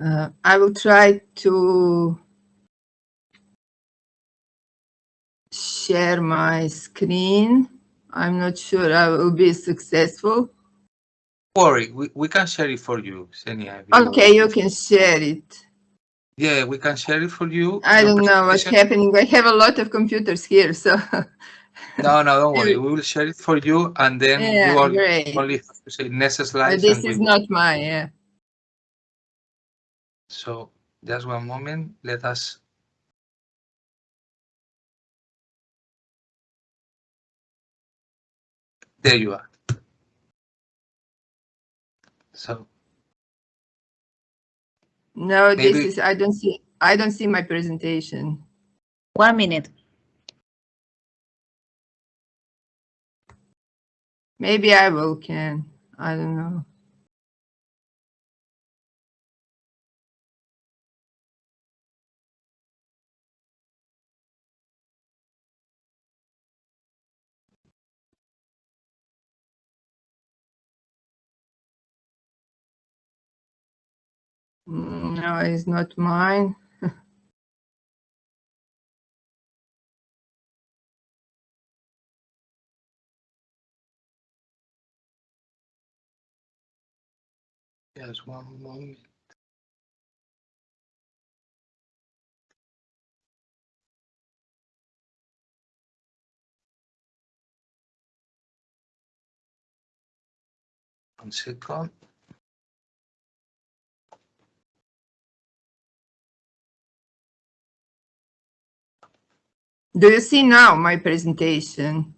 Uh, I will try to share my screen. I'm not sure I will be successful. Worry, we, we can share it for you, Ksenia. Okay, you can share it. Yeah, we can share it for you. I don't know what's happening. I have a lot of computers here, so. no, no, don't worry. We will share it for you, and then yeah, you great. only have to say next slide. But this is not mine, yeah. So just one moment. Let us. There you are. So no, Maybe- this is, I don't see, I don't see my presentation. One minute. Maybe I will can, I don't know. Mm, no, it's not mine. just one moment. One second. Do you see now my presentation?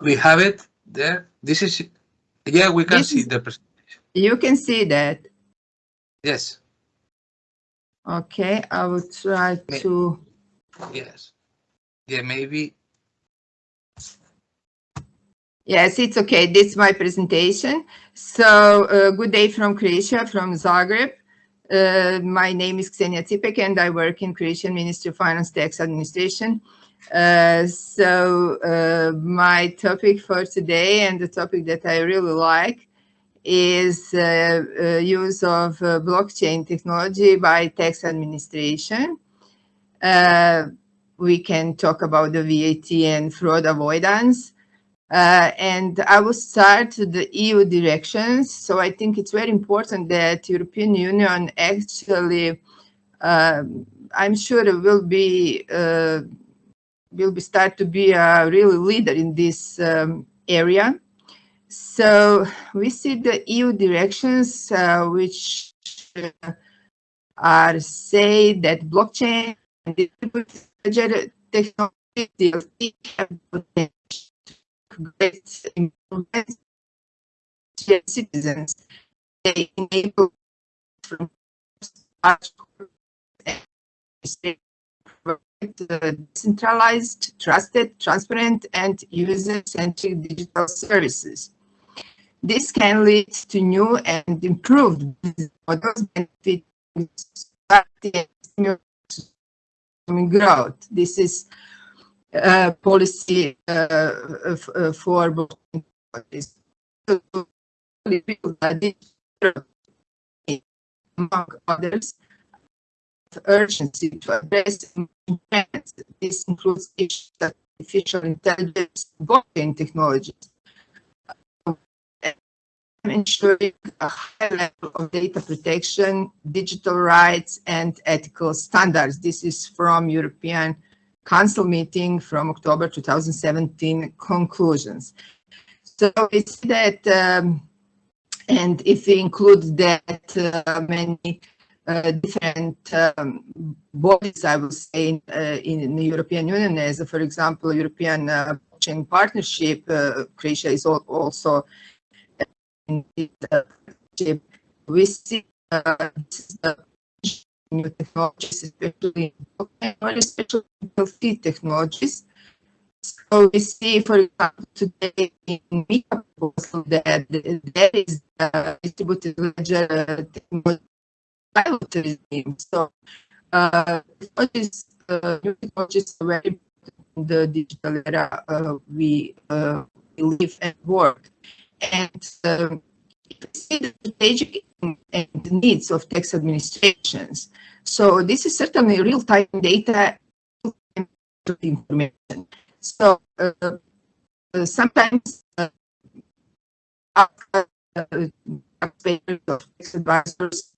We have it there. This is, yeah, we can This see is- the, pres- You can see that. yes, Okay, I will try May- to, yes. Yeah, maybe, yes, it's okay. This is my presentation. So, uh, good day from Croatia, from Zagreb. Uh, my name is Ksenia Cipek and I work in Croatian Ministry of Finance Tax Administration. Uh, so, uh, my topic for today and the topic that I really like is uh, uh, use of blockchain technology by tax administration. We can talk about the VAT and fraud avoidance. Uh, and I will start the EU directions. So I think it's very important that European Union actually, um, I'm sure it will be, uh, will be start to be a really leader in this um, area. So we see the EU directions, uh, which uh, are say that blockchain and distributed technology have potential great improvements to citizens. They enable from decentralized, trusted, transparent, and user-centric digital services. This can lead to new and improved models benefiting growth. This is policy uh, uh, for. So, build among others urgency to address. This includes issues that artificial intelligence, blockchain technologies, ensuring a high level of data protection, digital rights, and ethical standards. This is from European Council meeting from October 2017 conclusions. So it's that, um, and if we include that uh, many uh, different um, bodies, I would say, in, uh, in the European Union, as for example, European uh, Blockchain Partnership, uh, Croatia is al- also in this uh, partnership. We see uh, the new technologies, especially especially healthy technologies. So we see, for example, today in MICA proposal that there is uh, distributed ledger technology. So uh, uh, new technologies are very important in the digital era uh, we, uh, we live and work. And um, the strategic and needs of tax administrations. So this is certainly real-time data information. So uh, uh, sometimes uh, tax advisors,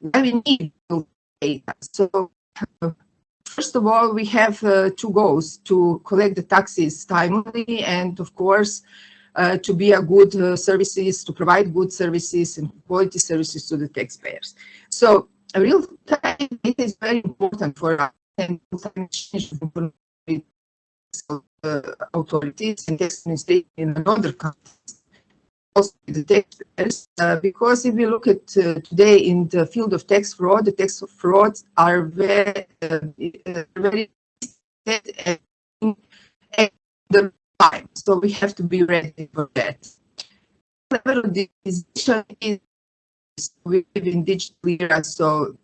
we need data. So first of all, we have uh, two goals, to collect the taxes timely and of course, uh, to be a good uh, services, to provide good services and quality services to the taxpayers. So real-time data is very important for us and exchange of uh, authorities and tax administration in another countries. Also the taxpayers, uh, because if we look at uh, today in the field of tax fraud, the tax frauds are very, very at the time. So we have to be ready for that. Level of digitization is we live in digital era, so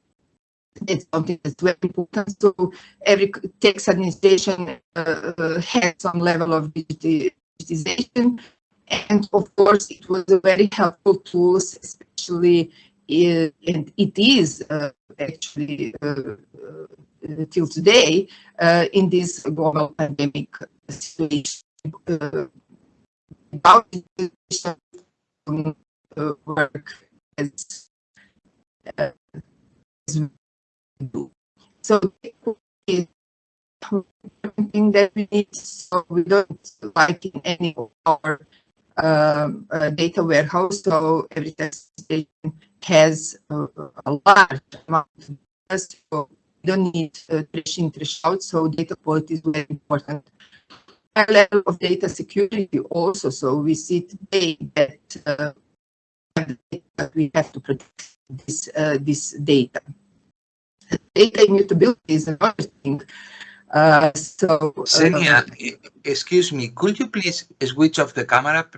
it's something that's very important. So every tax administration uh, has some level of digitization. And of course, it was a very helpful tool, especially, in, and it is uh, actually uh, uh till today uh, in this global pandemic situation. Uh, work as, as do. So is thing that we need so we don't like in any of our um, uh, data warehouse. So every test station has a, a large amount of data. So we don't need uh, trash in, trash out. So data quality is very important. A level of data security also. So we see today that uh, we have to protect this uh, this data data immutability is another thing. Uh, so, Ksenia, uh, excuse me, could you please switch off the camera?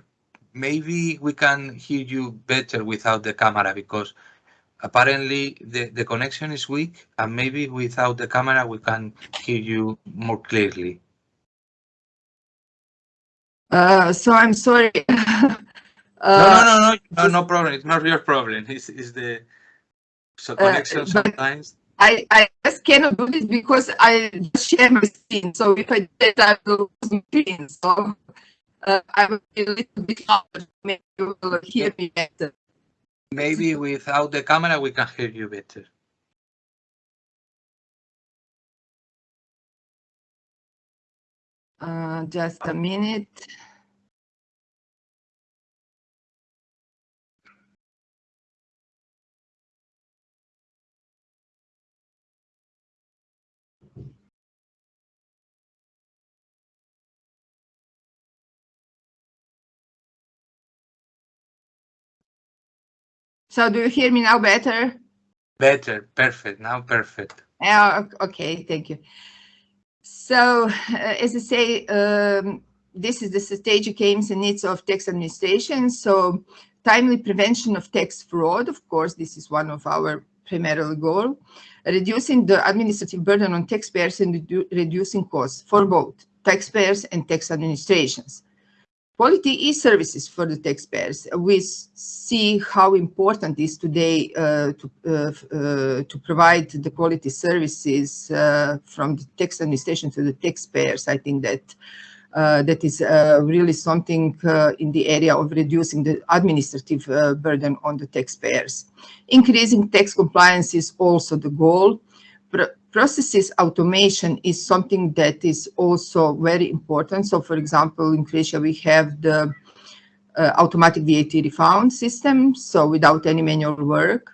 Maybe we can hear you better without the camera because apparently the, the connection is weak and maybe without the camera we can hear you more clearly. Uh, so I'm sorry. uh, no, no, no, no, no, no problem. It's not your problem. It's, it's the so uh, connection sometimes. I, I just cannot do this because I share my screen. So if I did, I will lose my screen. So uh, I will be a little bit louder. Maybe you will hear me better. Maybe without the camera, we can hear you better. Uh, just a minute. So do you hear me now better? Better, perfect, now perfect. Yeah, okay, thank you. So uh, as I say, um, this is the strategic aims and needs of tax administration. So timely prevention of tax fraud, of course, this is one of our primary goal. Reducing the administrative burden on taxpayers and redu reducing costs for both taxpayers and tax administrations. Quality e-services for the taxpayers. We see how important it is today uh, to, uh, uh, to provide the quality services uh, from the tax administration to the taxpayers. I think that uh, that is uh, really something in the area of reducing the administrative burden on the taxpayers. Increasing tax compliance is also the goal processes automation is something that is also very important. So for example, in Croatia, we have the uh, automatic VAT refund system, so without any manual work,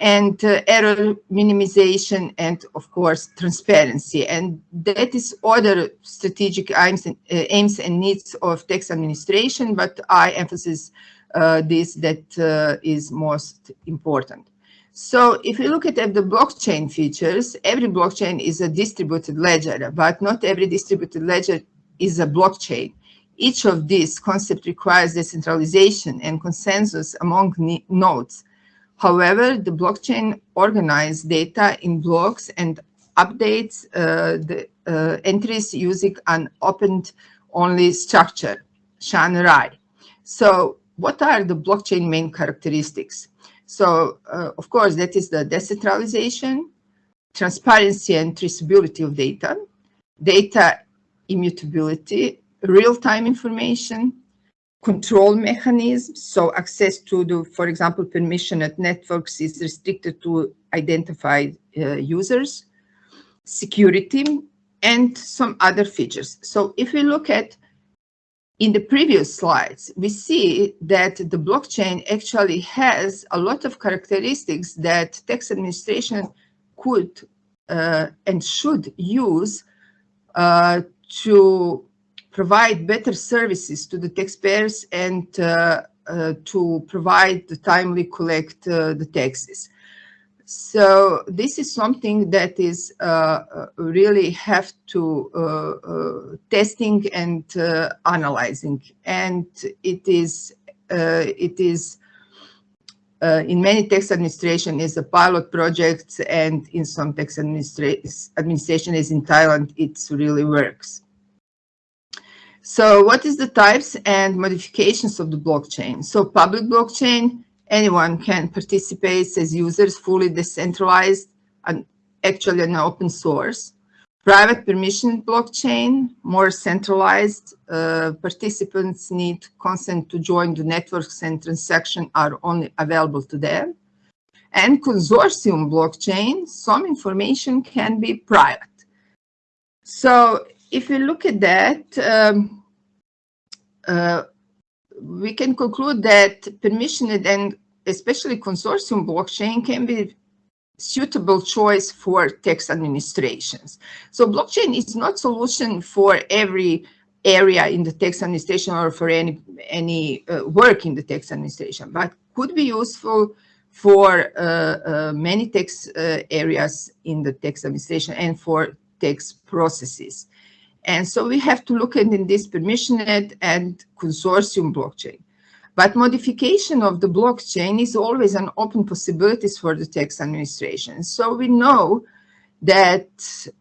and uh, error minimization, and of course, transparency. And that is other strategic aims and, uh, aims and needs of tax administration, but I emphasize uh, this that uh, is most important. So if you look at the blockchain features, every blockchain is a distributed ledger, but not every distributed ledger is a blockchain. Each of these concepts requires decentralization and consensus among nodes. However, the blockchain organizes data in blocks and updates uh, the uh, entries using an append-only structure, SHAN-RAI. So what are the blockchain main characteristics? So, uh, of course, that is the decentralization, transparency and traceability of data, data immutability, real-time information, control mechanisms. So access to the, for example, permission at networks is restricted to identified uh, users, security, and some other features. So if we look at in the previous slides, we see that the blockchain actually has a lot of characteristics that tax administration could uh, and should use uh, to provide better services to the taxpayers and uh, uh to provide the timely collect uh, the taxes. So this is something that is uh, uh really have to uh, uh, testing and uh, analyzing, and it is it is in many tax administration is a pilot project, and in some tax administra administration is in Thailand, it really works. So what is the types and modifications of the blockchain? So public blockchain anyone can participate as users, fully decentralized and actually an open source. Private permission blockchain, more centralized. Uh, participants need consent to join the networks and transactions are only available to them. And consortium blockchain, some information can be private. So if you look at that, um, uh, we can conclude that permissioned and especially consortium blockchain can be suitable choice for tax administrations. So blockchain is not solution for every area in the tax administration or for any any uh, work in the tax administration, but could be useful for uh, uh, many tax uh, areas in the tax administration and for tax processes. And so we have to look at in this permissioned and consortium blockchain. But modification of the blockchain is always an open possibilities for the tax administration. So we know that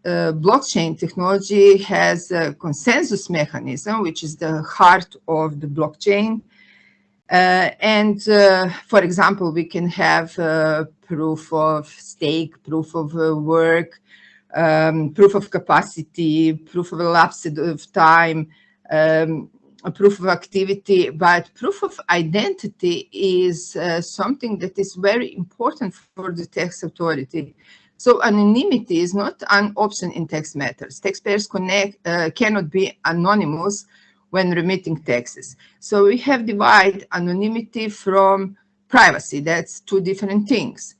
uh, blockchain technology has a consensus mechanism, which is the heart of the blockchain. Uh, and uh, for example, we can have uh, proof of stake, proof of uh, work, um, proof of capacity, proof of elapsed of time, um, proof of activity, but proof of identity is uh, something that is very important for the tax authority. So anonymity is not an option in tax matters. Taxpayers connect, uh, cannot be anonymous when remitting taxes. So we have divided anonymity from privacy. That's two different things.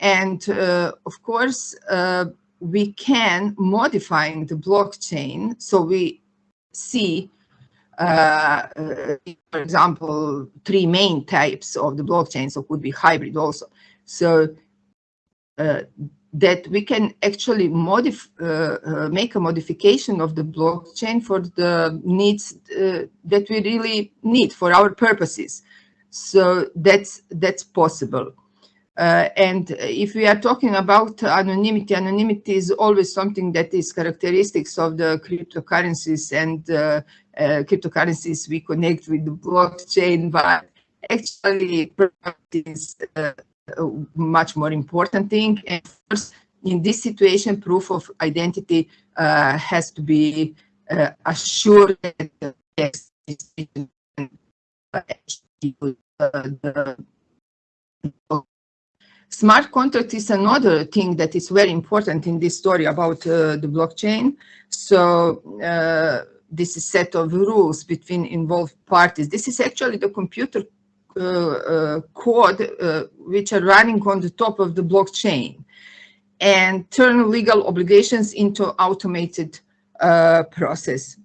And uh, of course, uh, we can modifying the blockchain. So we see, for example, three main types of the blockchain, so could be hybrid also. So uh, that we can actually uh, uh, make a modification of the blockchain for the needs uh, that we really need for our purposes. So that's that's possible. Uh, and if we are talking about anonymity, anonymity is always something that is characteristics of the cryptocurrencies and uh, uh, cryptocurrencies we connect with the blockchain, but actually is uh, a much more important thing. And course, in this situation, proof of identity uh, has to be uh, assured that the Smart contract is another thing that is very important in this story about uh, the blockchain. So uh, this is set of rules between involved parties. This is actually the computer uh, uh code uh, which are running on the top of the blockchain and turn legal obligations into automated uh, process.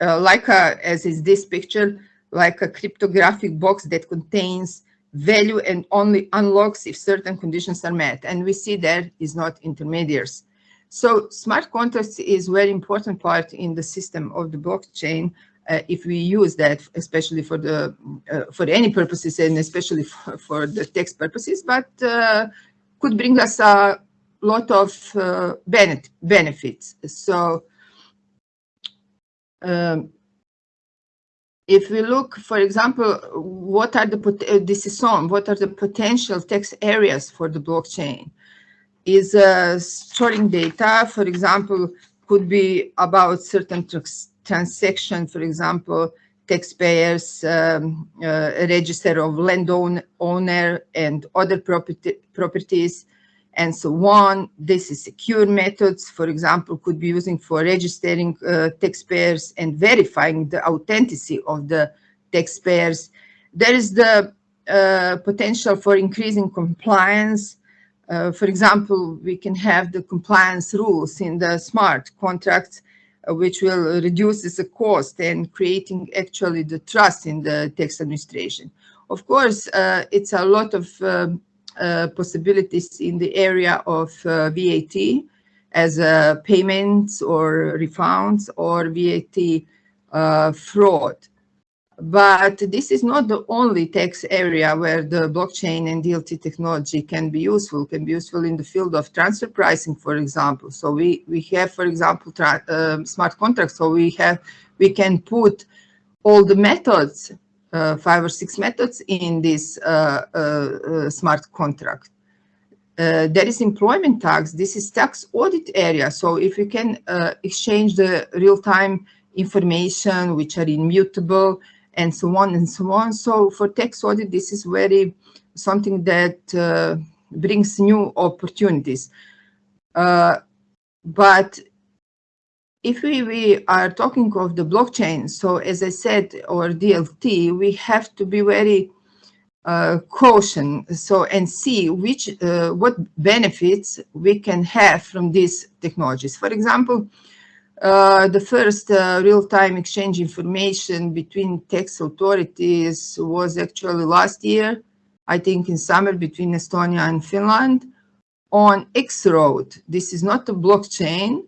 like a, as is this picture, like a cryptographic box that contains value and only unlocks if certain conditions are met. And we see there is not intermediaries. So smart contracts is very important part in the system of the blockchain uh, if we use that, especially for the uh, for any purposes and especially for, for the tax purposes, but uh, could bring us a lot of uh, benefit, benefits. So um, if we look, for example, what are the, uh, this is on, what are the potential tax areas for the blockchain? Is uh, storing data, for example, could be about certain transaction, for example, taxpayers, um, uh, register of land own, owner and other property, properties, and so on. This is secure methods, for example, could be using for registering uh, taxpayers and verifying the authenticity of the taxpayers. There is the uh, potential for increasing compliance. Uh, for example, we can have the compliance rules in the smart contracts, uh, which will reduce the cost and creating actually the trust in the tax administration. Of course, uh, it's a lot of um, possibilities in the area of uh, VAT as uh, payments or refunds or VAT fraud. But this is not the only tax area where the blockchain and DLT technology can be useful, can be useful in the field of transfer pricing, for example. So we, we have, for example, uh, smart contracts. So we have, we can put all the methods uh, five or six methods in this uh, uh, smart contract. Uh, there is employment tax. This is tax audit area. So if you can uh, exchange the real-time information, which are immutable, and so on and so on. So for tax audit, this is very something that uh, brings new opportunities. but if we, we are talking of the blockchain, so as I said, or DLT, we have to be very uh, caution so and see which uh, what benefits we can have from these technologies. For example, uh, the first uh, real-time exchange information between tax authorities was actually last year, I think in summer between Estonia and Finland on X-Road. This is not a blockchain,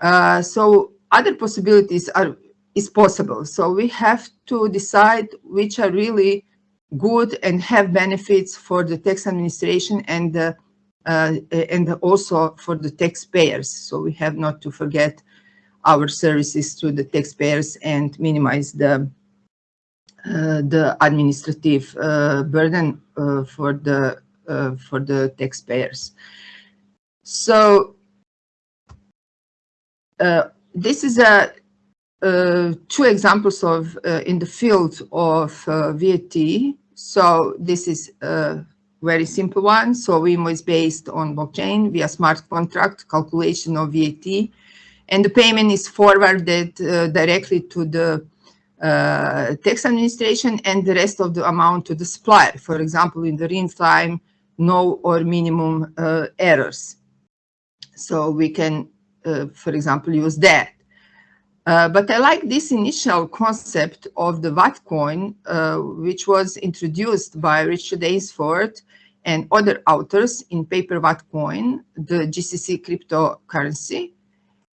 uh, so other possibilities are is possible. So we have to decide which are really good and have benefits for the tax administration and the, uh, and also for the taxpayers. So we have not to forget our services to the taxpayers and minimize the uh, the administrative uh, burden uh, for the uh, for the taxpayers. So uh, this is a uh, two examples of uh, in the field of VAT. So this is a very simple one. So WIMO is based on blockchain via smart contract calculation of VAT, and the payment is forwarded directly to the uh, tax administration and the rest of the amount to the supplier, for example, in the real time, no or minimum uh, errors. So we can uh, for example, use that. Uh, but I like this initial concept of the VAT coin, uh, which was introduced by Richard Ainsworth and other authors in paper VAT coin, the GCC cryptocurrency.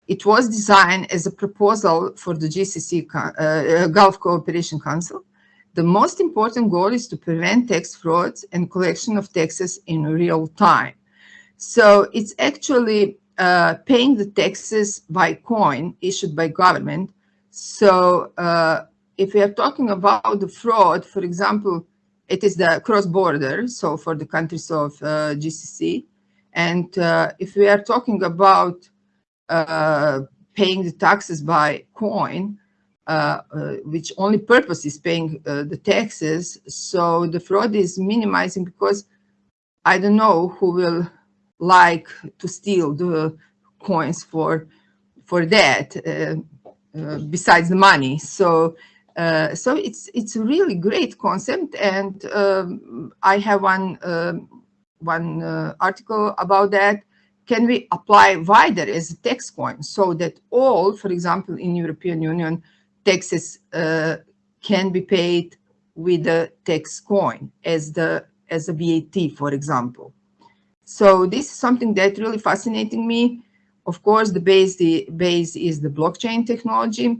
It was designed as a proposal for the GCC uh, Gulf Cooperation Council. The most important goal is to prevent tax frauds and collection of taxes in real time. So it's actually uh, paying the taxes by coin issued by government. So uh, if we are talking about the fraud, for example, it is the cross-border, so for the countries of uh, GCC. And uh, if we are talking about uh, paying the taxes by coin, which only purpose is paying the taxes, so the fraud is minimizing because I don't know who will like to steal the coins for for that uh, uh, besides the money. So uh, so it's it's a really great concept. And um, I have one um, one uh, article about that. Can we apply wider as a tax coin so that all for example in European Union taxes uh, can be paid with a tax coin as the as a VAT for example so this is something that really fascinating me. Of course, the base, the base is the blockchain technology.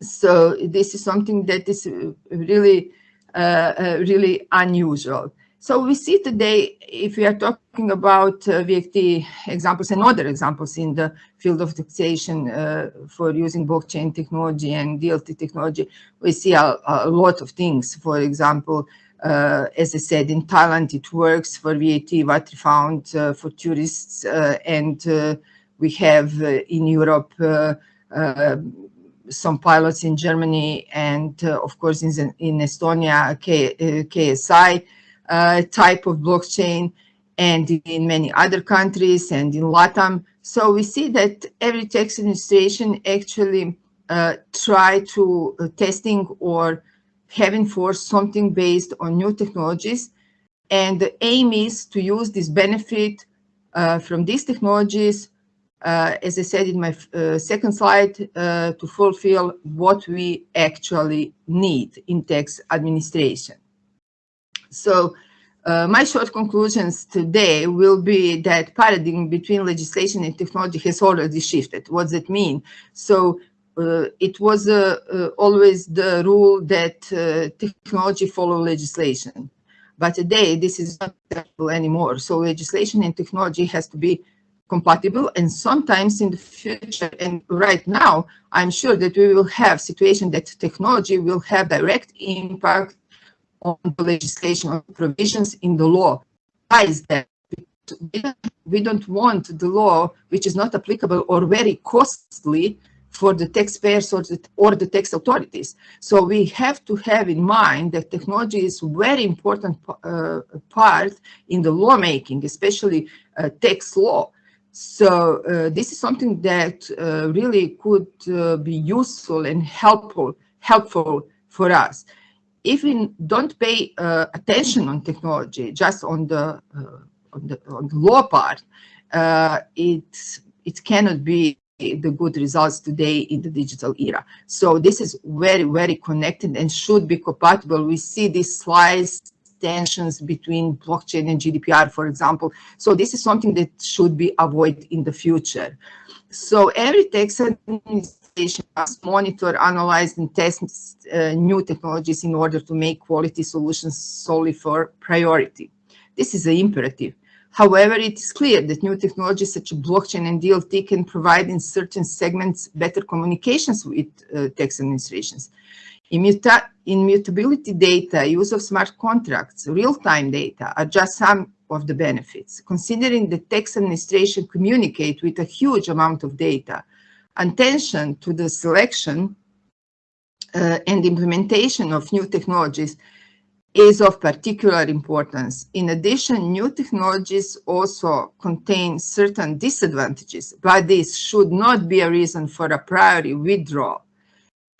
So this is something that is uh, really, uh, uh, really unusual. So we see today, if we are talking about uh, VFT examples and other examples in the field of taxation uh, for using blockchain technology and DLT technology, we see a, a lot of things. For example, uh, as I said, in Thailand, it works for VAT, VAT refund uh, for tourists, uh, and uh, we have in Europe some pilots in Germany and, of course, in, in Estonia, K, KSI type of blockchain and in many other countries and in LATAM. So we see that every tax administration actually uh, try to uh, testing or having for something based on new technologies. And the aim is to use this benefit uh, from these technologies, uh, as I said in my uh, second slide, to fulfill what we actually need in tax administration. So uh, my short conclusions today will be that paradigm between legislation and technology has already shifted. What does that mean? So uh, it was uh, uh always the rule that uh, technology follow legislation. But today, this is not acceptable anymore. So legislation and technology has to be compatible and sometimes in the future and right now i'm sure that we will have situation that technology will have direct impact on the legislation or provisions in the law. Why is that? We don't want the law which is not applicable or very costly for the taxpayers or the, or the tax authorities. So we have to have in mind that technology is very important uh, part in the lawmaking, especially uh, tax law. So uh, this is something that uh, really could uh, be useful and helpful, helpful for us if we don't pay uh, attention on technology, just on the, on the, on the law part, it, it cannot be the good results today in the digital era. So this is very, very connected and should be compatible. We see these slides tensions between blockchain and GDPR, for example. So this is something that should be avoided in the future. So every tax administration must monitor, analyze, and test uh, new technologies in order to make quality solutions solely for priority. This is an imperative. However, it is clear that new technologies such as blockchain and DLT can provide in certain segments better communications with uh, tax administrations. Immuta immutability data, use of smart contracts, real-time data are just some of the benefits. Considering the tax administration communicate with a huge amount of data, attention to the selection uh, and implementation of new technologies is of particular importance. In addition, new technologies also contain certain disadvantages, but this should not be a reason for a priori withdrawal.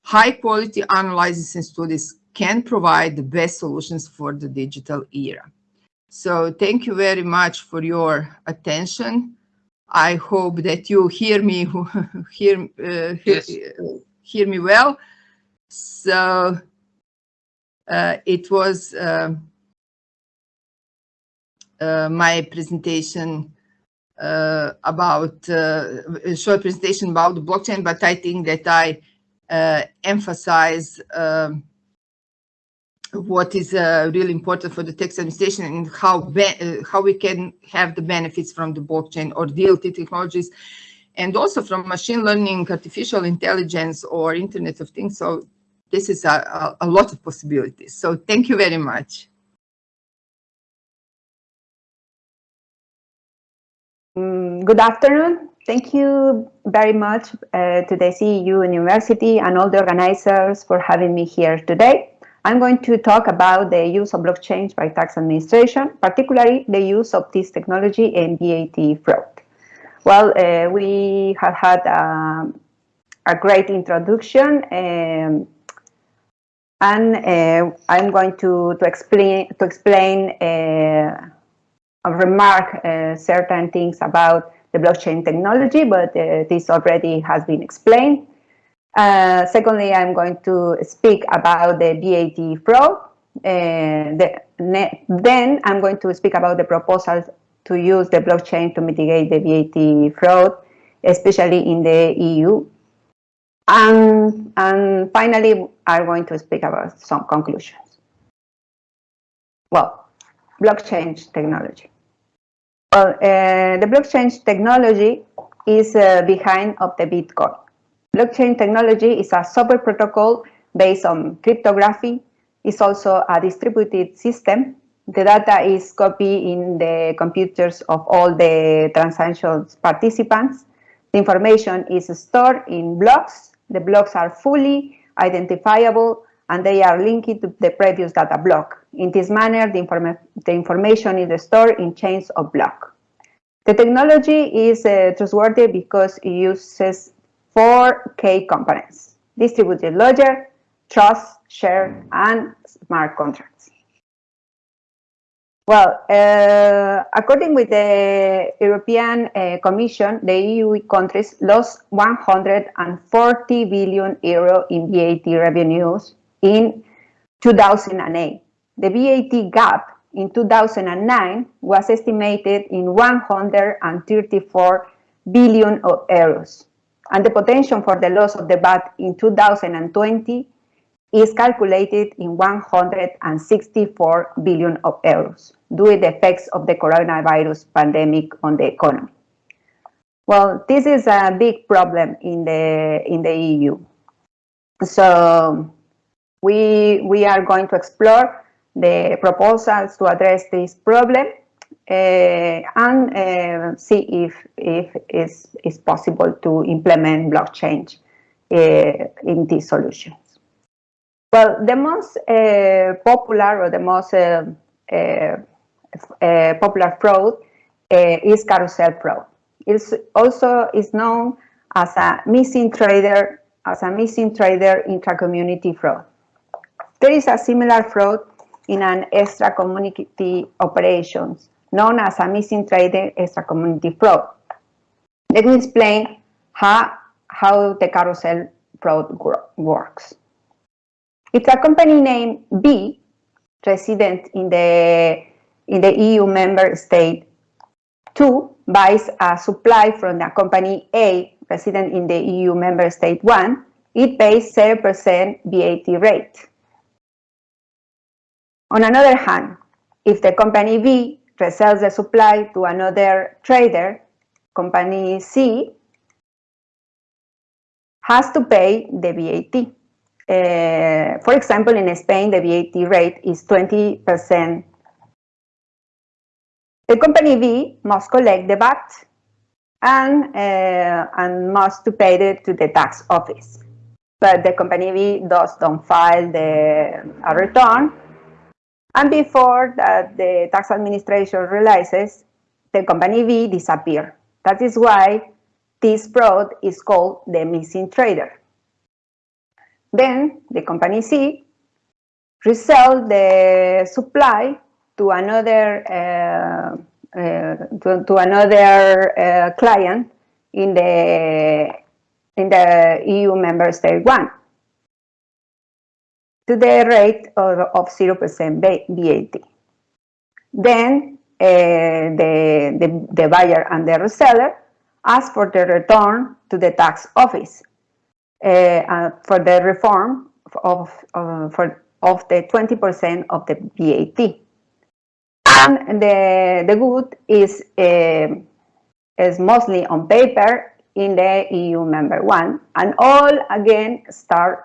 High quality analysis and studies can provide the best solutions for the digital era. So thank you very much for your attention. I hope that you hear me hear uh, yes. hear, hear, me well. So uh, it was uh, uh my presentation uh, about uh, a short presentation about the blockchain, but I think that I emphasize um, what is uh, really important for the tax administration and how uh, how we can have the benefits from the blockchain or DLT technologies and also from machine learning, artificial intelligence or Internet of Things. So this is a, a, a lot of possibilities. So thank you very much. Mm, good afternoon. Thank you very much uh, to the CEU University and all the organizers for having me here today. I'm going to talk about the use of blockchain by tax administration, particularly the use of this technology in VAT fraud. Well, uh, we have had um, a great introduction um, and uh, I'm going to, to explain to explain uh, remark uh, certain things about the blockchain technology, but uh, this already has been explained. Uh, secondly, I'm going to speak about the VAT fraud. Uh, the, then I'm going to speak about the proposals to use the blockchain to mitigate the VAT fraud, especially in the EU. And, and finally, I'm going to speak about some conclusions. Well, blockchain technology. Well, uh, the blockchain technology is uh, behind of the Bitcoin. Blockchain technology is a software protocol based on cryptography. It's also a distributed system. The data is copied in the computers of all the transactions participants. The information is stored in blocks. The blocks are fully identifiable and they are linked to the previous data block. In this manner, the, the information is stored in chains of block. The technology is uh, trustworthy because it uses four key components, distributed ledger, trust, share, and smart contracts. Well, uh, according with the European uh, Commission, the EU countries lost 140 billion euro in VAT revenues in 2008. The VAT gap in 2009 was estimated in 134 billion euros, and the potential for the loss of the VAT in 2020 is calculated in 164 billion of euros due to the effects of the coronavirus pandemic on the economy. Well, this is a big problem in the in the EU. So we we are going to explore the proposals to address this problem uh, and uh, see if if it's, it's possible to implement blockchain uh, in these solutions. Well, the most uh, popular or the most uh, uh, popular fraud is carousel fraud. It's also is known as a missing trader as a missing trader intra-community fraud. There is a similar fraud in an extra-community operations known as a missing trader extra-community fraud. Let me explain how, how the carousel fraud works. It's a company named B, resident in the, in the EU member state 2, buys a supply from the company A, resident in the EU member state 1, it pays 0% VAT rate. On another hand, if the company B resells the supply to another trader, company C has to pay the VAT. Uh, for example, in Spain, the VAT rate is 20%. The company B must collect the VAT and, uh, and must to pay it to the tax office. But the company B does not file the a return and before that the tax administration realizes the company B disappeared. That is why this fraud is called the missing trader. Then the company C resell the supply to another uh, uh, to, to, another uh, client in the in the EU member state one to the rate of 0% VAT. Then uh, the, the, the buyer and the reseller ask for the return to the tax office uh, uh, for the reform of, for, of the 20% of the VAT. And the, the good is, uh, is mostly on paper in the EU member one, and all again start,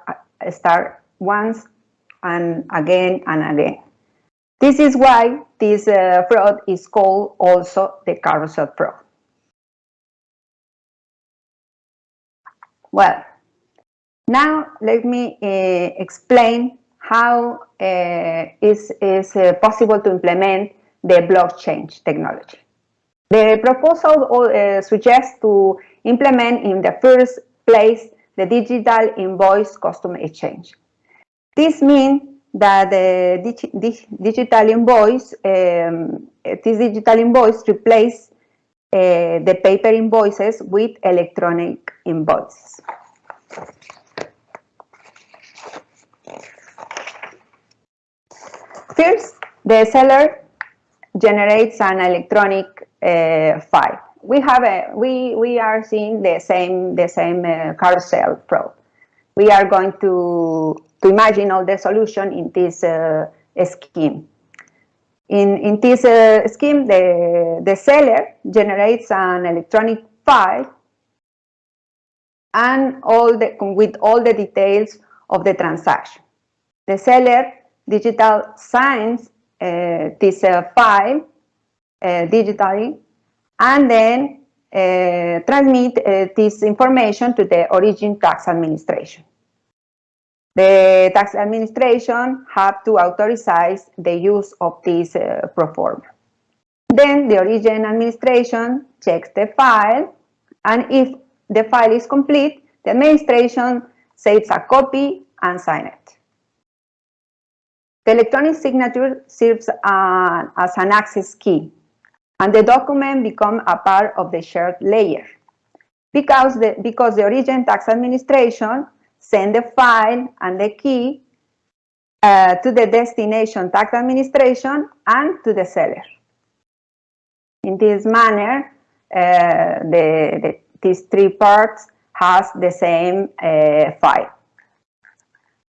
start once and again and again. This is why this uh, fraud is called also the carousel fraud. Well, now let me uh, explain how uh, is is uh, possible to implement the blockchain technology. The proposal suggests to implement in the first place the digital invoice custom exchange. This means that the digi dig digital invoice, um, this digital invoice replace uh, the paper invoices with electronic invoices. First, the seller generates an electronic uh, file. We have a we we are seeing the same the same uh, carousel fraud. We are going to to imagine all the solution in this uh, scheme. In, in this uh, scheme, the, the seller generates an electronic file and all the, with all the details of the transaction. The seller digital signs uh, this uh, file uh, digitally and then uh, transmit uh, this information to the origin tax administration. The tax administration have to authorize the use of this uh, proforma. Then the origin administration checks the file and if the file is complete, the administration saves a copy and signs it. The electronic signature serves uh, as an access key and the document becomes a part of the shared layer because the, because the origin tax administration send the file and the key uh, to the destination tax administration and to the seller. In this manner, uh, the, the, these three parts has the same uh, file.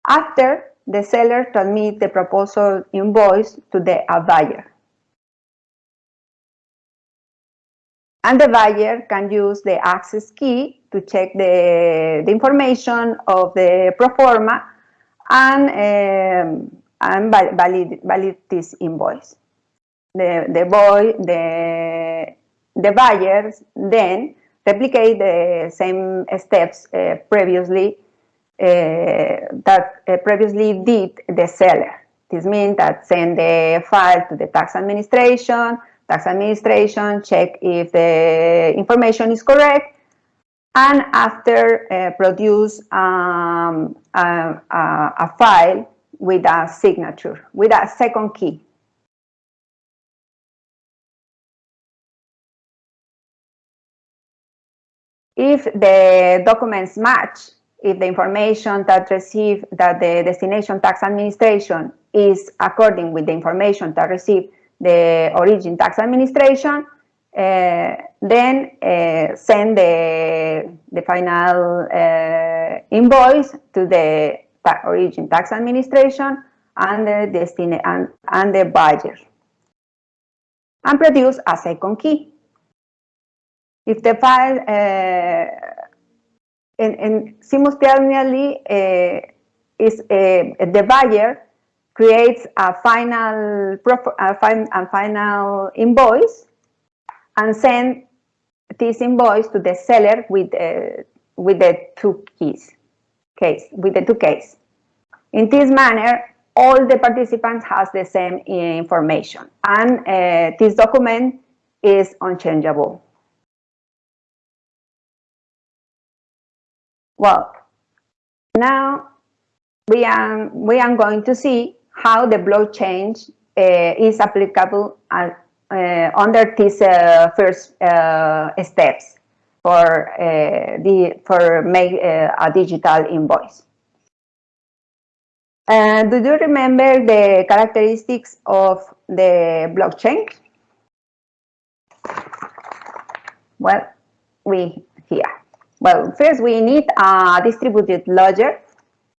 After, the seller transmits the proposal invoice to the buyer. And the buyer can use the access key to check the, the information of the proforma and, um, and valid, valid this invoice. The, the, boy, the, the buyers then replicate the same steps uh, previously that uh, previously did the seller. This means that send the file to the tax administration, tax administration check if the information is correct, and after uh, produce um, a, a, file with a signature, with a second key. If the documents match, if the information that received that the destination tax administration is according with the information that received the origin tax administration, uh, then uh, send the, the final uh, invoice to the ta origin tax administration and the and, and the buyer and produce a second key. If the file uh, and, simultaneously uh, is uh, the buyer creates a final a, fin a final invoice and send this invoice to the seller with uh, with the two keys case with the two keys. In this manner, all the participants has the same information, and uh, this document is unchangeable. Well, now we are we are going to see how the blockchain uh, is applicable at, uh, under these uh, first steps for the for make a digital invoice. Do you remember the characteristics of the blockchain? Well, we here. Well, first we need a distributed ledger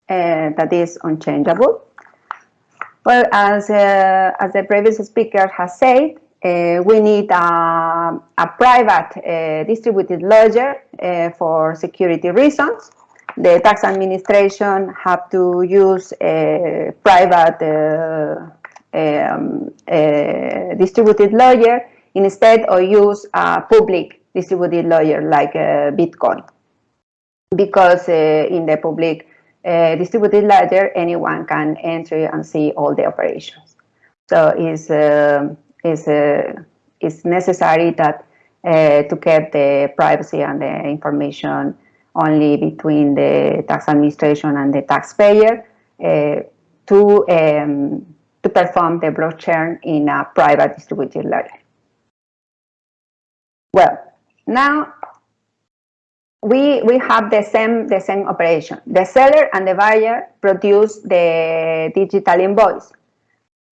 uh, that is unchangeable. Well, as, uh, as the previous speaker has said, uh, we need a, a private uh, distributed ledger uh, for security reasons. The tax administration have to use a private uh, um, distributed ledger instead of use a public distributed ledger like uh, Bitcoin. Because in the public uh, distributed ledger, anyone can enter and see all the operations. So it's, uh, it's, uh, it's necessary that uh, to keep the privacy and the information only between the tax administration and the taxpayer uh, to, um, to perform the blockchain in a private distributed ledger. Well, now we we have the same the same operation. The seller and the buyer produce the digital invoice,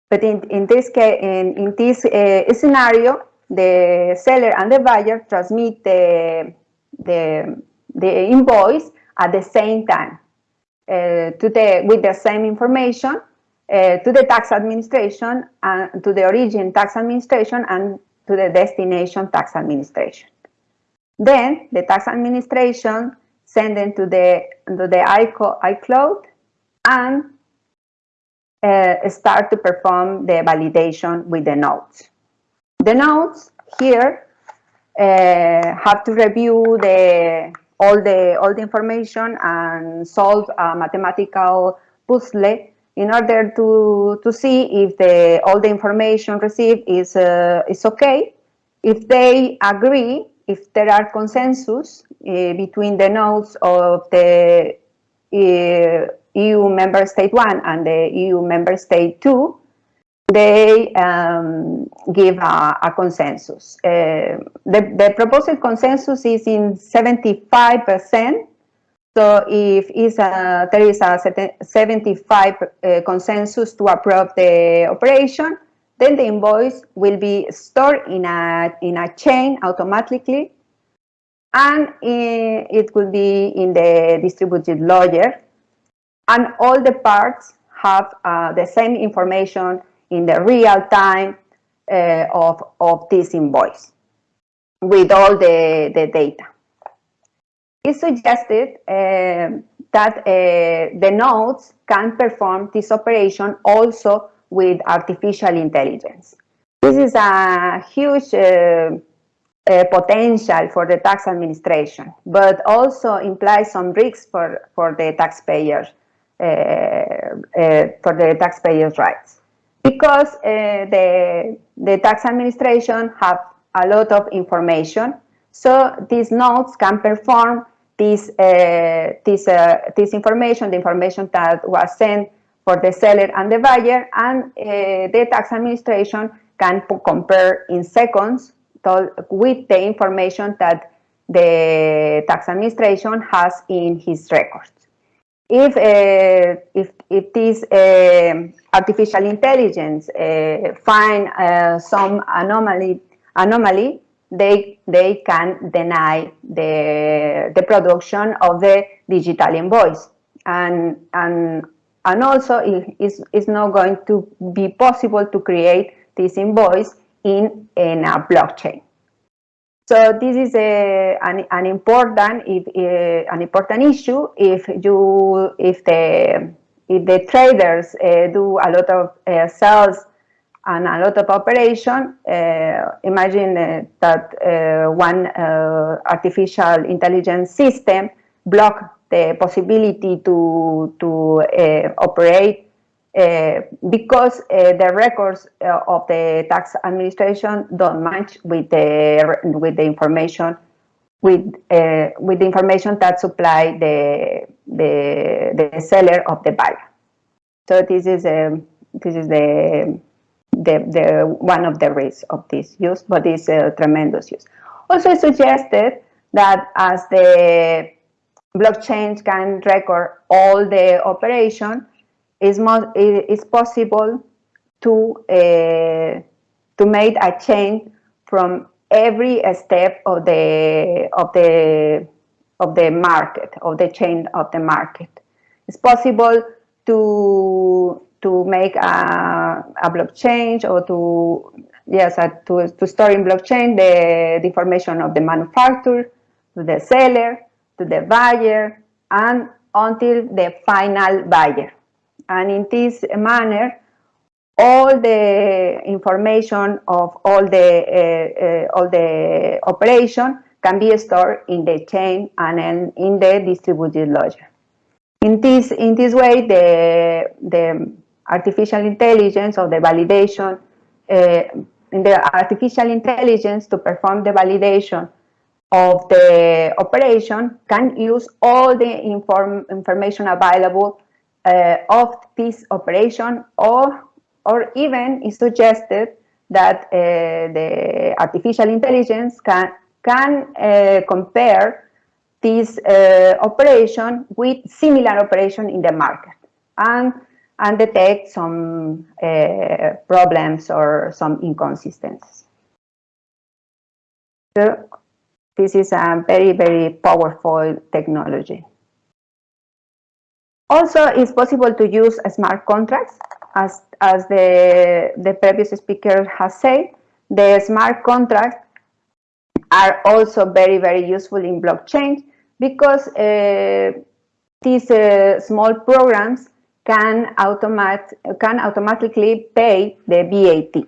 but in in this case in in this uh, scenario, the seller and the buyer transmit the the the invoice at the same time uh, to the with the same information uh, to the tax administration and to the origin tax administration and to the destination tax administration. Then the tax administration send them to the to the iCloud and uh, start to perform the validation with the nodes. The nodes here uh, have to review the all the all the information and solve a mathematical puzzle in order to to see if the all the information received is uh, is okay. If they agree, if there are consensus uh, between the nodes of the uh, EU member state one and the EU member state two, they um, give a, a consensus. Uh, the, the proposed consensus is in 75%. So if is a, there is a 75 uh, consensus to approve the operation, then the invoice will be stored in a, in a chain automatically and it will be in the distributed ledger and all the parts have uh, the same information in the real time uh, of, of this invoice with all the, the data. It's suggested uh, that the nodes can perform this operation also with artificial intelligence. This is a huge uh, uh, potential for the tax administration, but also implies some risks for, for the taxpayers, uh, uh, for the taxpayers' rights because uh, the, the tax administration have a lot of information. So these nodes can perform this, this, this information, the information that was sent for the seller and the buyer, and uh, the tax administration can compare in seconds to, with the information that the tax administration has in his records. If, uh, if, if this uh, artificial intelligence find some anomaly, anomaly they, they can deny the, the production of the digital invoice. And, and, and also it is it's not going to be possible to create this invoice in, in a blockchain. So this is a, an, an important if, uh, an important issue if you if the if the traders uh, do a lot of uh, sales and a lot of operation, imagine that one artificial intelligence system block the possibility to, to uh, operate uh, because uh, the records of the tax administration don't match with the, with the information with uh, with the information that supply the the the seller of the buyer. So this is um, this is the the the one of the risks of this use, but it's a tremendous use. Also suggested that as the blockchain can record all the operation, it's, it's possible to uh, to make a chain from every step of the of the of the market of the chain of the market. It's possible to to make a, a blockchain or to yes uh, to, to store in blockchain the, the information of the manufacturer the seller to the buyer and until the final buyer and in this manner all the information of all the uh, uh, all the operation can be stored in the chain and in, the distributed ledger. In this in this way, the the artificial intelligence or the validation uh, in the artificial intelligence to perform the validation of the operation can use all the inform information available uh, of this operation or or even is suggested that uh, the artificial intelligence can, can uh, compare this uh, operation with similar operation in the market and, and detect some uh, problems or some inconsistencies. So this is a very, very powerful technology. Also, it's possible to use smart contracts as, as the, the previous speaker has said, the smart contracts are also very, very useful in blockchain because uh, these uh, small programs can, automat can automatically pay the VAT.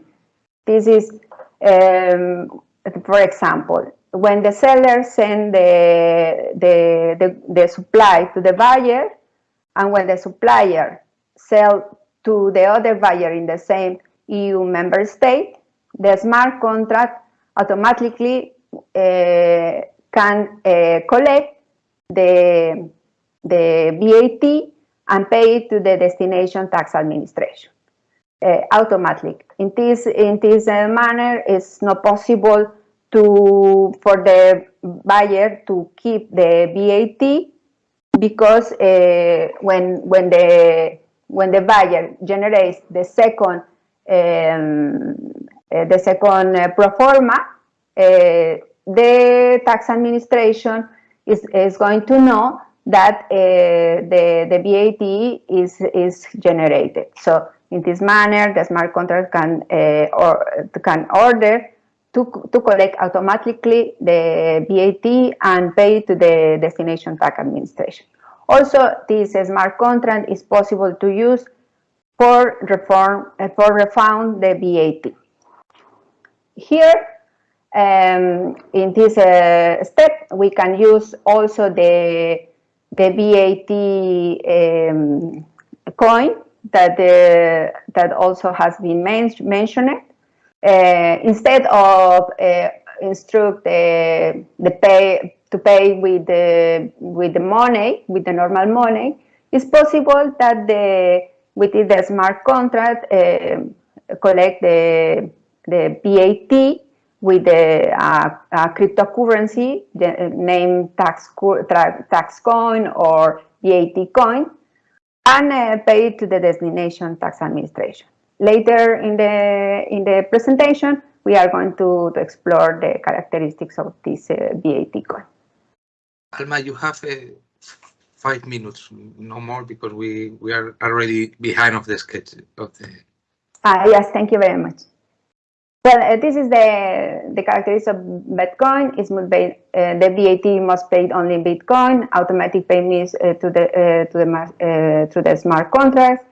This is, um, for example, when the seller send the, the, the, the supply to the buyer, and when the supplier sell to the other buyer in the same EU member state, the smart contract automatically uh, can uh, collect the, the VAT and pay it to the destination tax administration uh, automatically. In this, in this manner, it's not possible to for the buyer to keep the VAT because uh, when when the when the buyer generates the second um, uh, the second uh, pro forma, uh, the tax administration is, is going to know that uh, the, the VAT is, is generated. So in this manner, the smart contract can, uh, or, can order to, to collect automatically the VAT and pay to the destination tax administration. Also, this smart contract is possible to use for reform uh, for refund the VAT. Here, um, in this uh, step, we can use also the the VAT um, coin that uh, that also has been men mentioned. Uh, instead of uh, instruct the the pay to pay with the with the money with the normal money, it's possible that the within the smart contract uh, collect the the VAT with the uh, cryptocurrency, the uh, name tax, tax coin or VAT coin, and uh, pay it to the destination tax administration. Later in the in the presentation, we are going to, to explore the characteristics of this uh, VAT coin. Alma, you have uh, five minutes, no more, because we we are already behind of the sketch of the. Ah, yes, thank you very much. Well, uh, this is the, the characteristics of VAT coin. It's uh, the VAT must paid only in VAT coin. Automatic payments uh, to the uh, to the uh, to the smart contracts.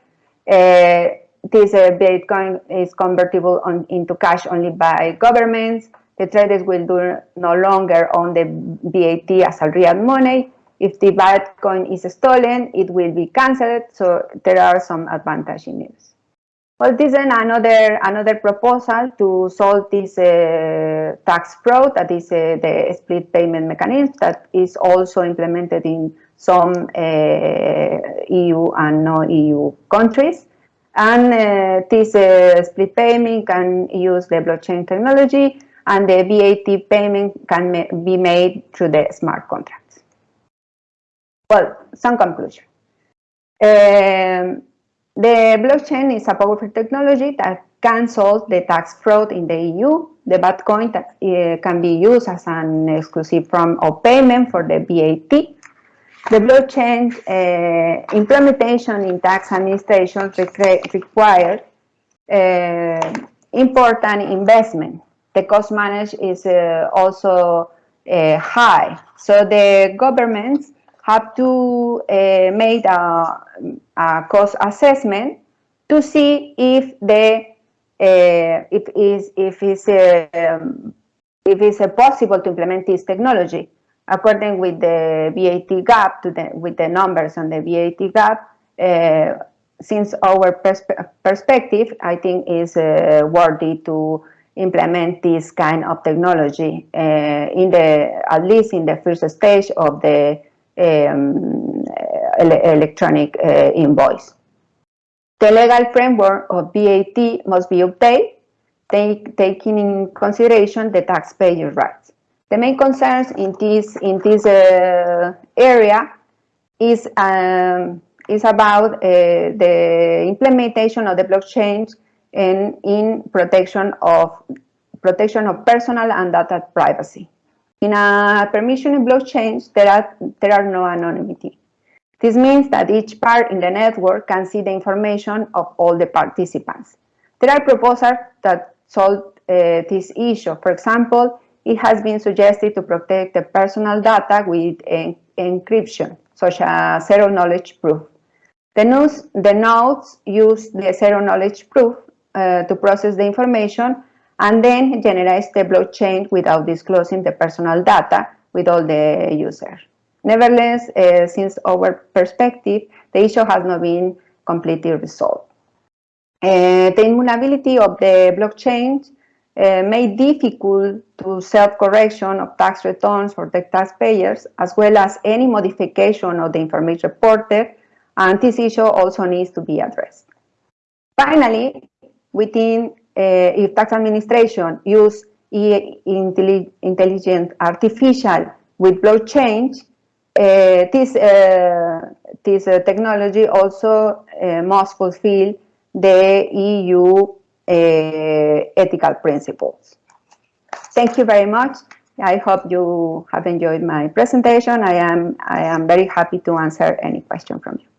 Uh, this VAT coin is convertible on, into cash only by governments. The traders will do no longer own the VAT as a real money. If the VAT coin is stolen, it will be cancelled. So there are some advantages in it. Well, this is another another proposal to solve this uh, tax fraud that is uh, the split payment mechanism that is also implemented in some uh, EU and non-EU countries. And uh, this uh, split payment can use the blockchain technology and the VAT payment can ma be made through the smart contracts. Well, some conclusion. Um, the blockchain is a powerful technology that can solve the tax fraud in the EU. The VAT coin uh, can be used as an exclusive form of payment for the VAT. The blockchain uh, implementation in tax administration requires uh, important investment. The cost managed is uh, also uh, high. So the governments have to uh, make a, a, cost assessment to see if the uh, if is if it's um, if it's possible to implement this technology according with the VAT gap to the with the numbers on the VAT gap. Uh, since our perspe perspective, I think is uh, worthy to implement this kind of technology uh, in the at least in the first stage of the um, ele electronic uh, invoice. The legal framework of VAT must be updated, take, taking in consideration the taxpayer rights. The main concerns in this in this uh, area is um, is about uh, the implementation of the blockchain and in protection of protection of personal and data privacy. In a permission blockchain, there are, there are no anonymity. This means that each part in the network can see the information of all the participants. There are proposals that solve uh, this issue. For example, it has been suggested to protect the personal data with en encryption, such as zero knowledge proof. The, nodes, the nodes use the zero knowledge proof uh, to process the information and then generates the blockchain without disclosing the personal data with all the users. Nevertheless, uh, since our perspective, the issue has not been completely resolved. Uh, the immutability of the blockchain uh, made difficult to self-correction of tax returns for the taxpayers, as well as any modification of the information reported, and this issue also needs to be addressed. Finally, within uh, if tax administration use intelligent artificial with blockchain, uh, this, uh, this uh, technology also must fulfill the EU Uh, ethical principles. Thank you very much. I hope you have enjoyed my presentation. I am, I am very happy to answer any question from you.